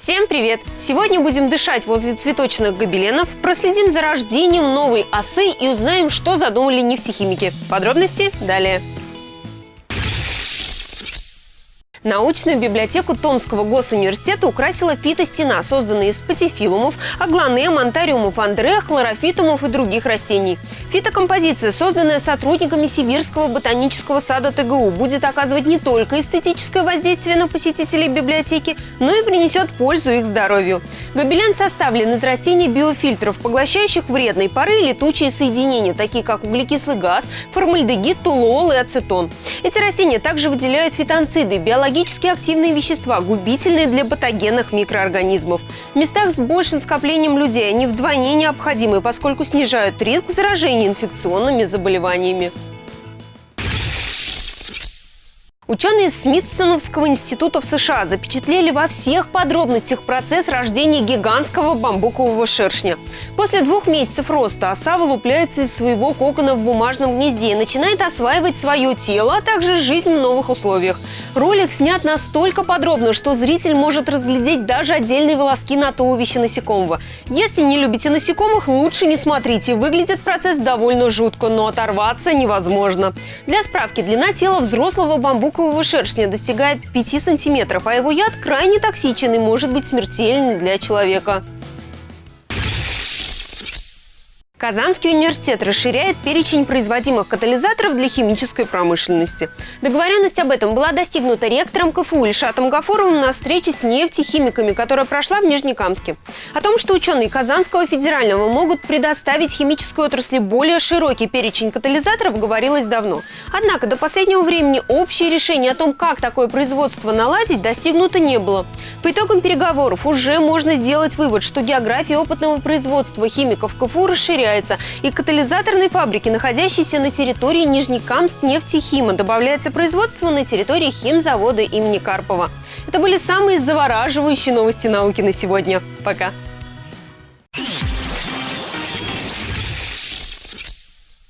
Всем привет! Сегодня будем дышать возле цветочных гобеленов, проследим за рождением новой осы и узнаем, что задумали нефтехимики. Подробности далее. Научную библиотеку Томского госуниверситета украсила фитостена, созданная из патифилумов, аглонем, антариумов андре, хлорофитумов и других растений. Фитокомпозиция, созданная сотрудниками Сибирского ботанического сада ТГУ, будет оказывать не только эстетическое воздействие на посетителей библиотеки, но и принесет пользу их здоровью. Гобелен составлен из растений биофильтров, поглощающих вредные пары и летучие соединения, такие как углекислый газ, формальдегид, тулуол и ацетон. Эти растения также выделяют фитонциды, биологически активные вещества, губительные для патогенных микроорганизмов. В местах с большим скоплением людей они вдвойне необходимы, поскольку снижают риск заражения инфекционными заболеваниями. Ученые Смитсоновского института в США запечатлели во всех подробностях процесс рождения гигантского бамбукового шершня. После двух месяцев роста оса вылупляется из своего кокона в бумажном гнезде и начинает осваивать свое тело, а также жизнь в новых условиях. Ролик снят настолько подробно, что зритель может разглядеть даже отдельные волоски на туловище насекомого. Если не любите насекомых, лучше не смотрите. Выглядит процесс довольно жутко, но оторваться невозможно. Для справки, длина тела взрослого бамбука бамбукового шершня достигает 5 сантиметров, а его яд крайне токсичен и может быть смертельным для человека. Казанский университет расширяет перечень производимых катализаторов для химической промышленности. Договоренность об этом была достигнута ректором КФУ Ильшатом Гафуровым на встрече с нефтехимиками, которая прошла в Нижнекамске. О том, что ученые Казанского федерального могут предоставить химической отрасли более широкий перечень катализаторов, говорилось давно. Однако до последнего времени общее решение о том, как такое производство наладить, достигнуто не было. По итогам переговоров уже можно сделать вывод, что география опытного производства химиков КФУ расширяется расширяется, и катализаторной фабрики, находящейся на территории Нижнекамск нефтехима, добавляется производство на территории химзавода имени Карпова. Это были самые завораживающие новости науки на сегодня. Пока!